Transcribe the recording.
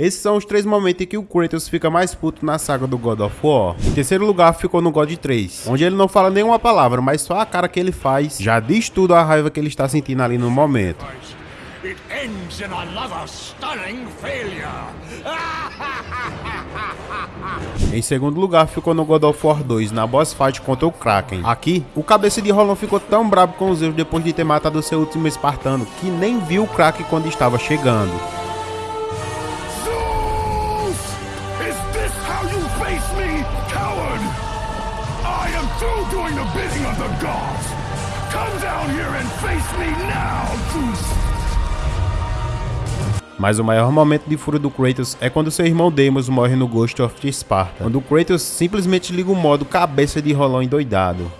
Esses são os três momentos em que o Kratos fica mais puto na saga do God of War. Em terceiro lugar ficou no God 3, onde ele não fala nenhuma palavra, mas só a cara que ele faz já diz tudo a raiva que ele está sentindo ali no momento. It ends in another stunning failure. em segundo lugar ficou no God of War 2, na boss fight contra o Kraken. Aqui, o cabeça de Rolão ficou tão brabo com os Zeus depois de ter matado seu último espartano, que nem viu o Kraken quando estava chegando. This how you face me, coward? I am through doing the bidding of the gods. Come down here and face me now, Zeus! Mas o maior momento de fúria do Kratos é quando seu irmão Deimos morre no Ghost of Sparta, quando o Kratos simplesmente liga o modo cabeça de rolão endoidado.